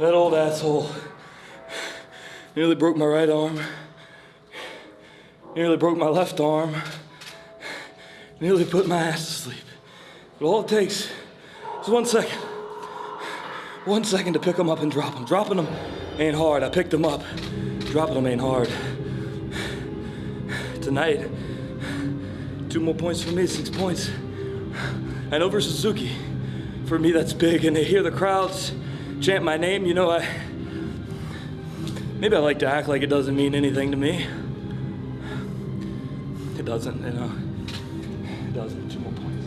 That old asshole nearly broke my right arm. Nearly broke my left arm. Nearly put my ass to sleep. But all it takes is one second. One second to pick them up and drop them. Dropping them ain't hard. I picked them up. Dropping them ain't hard. Tonight, two more points for me, six points. And over Suzuki. For me, that's big. And to hear the crowds chant my name, you know, I maybe I like to act like it doesn't mean anything to me. It doesn't, you know. It doesn't, Jamal Point.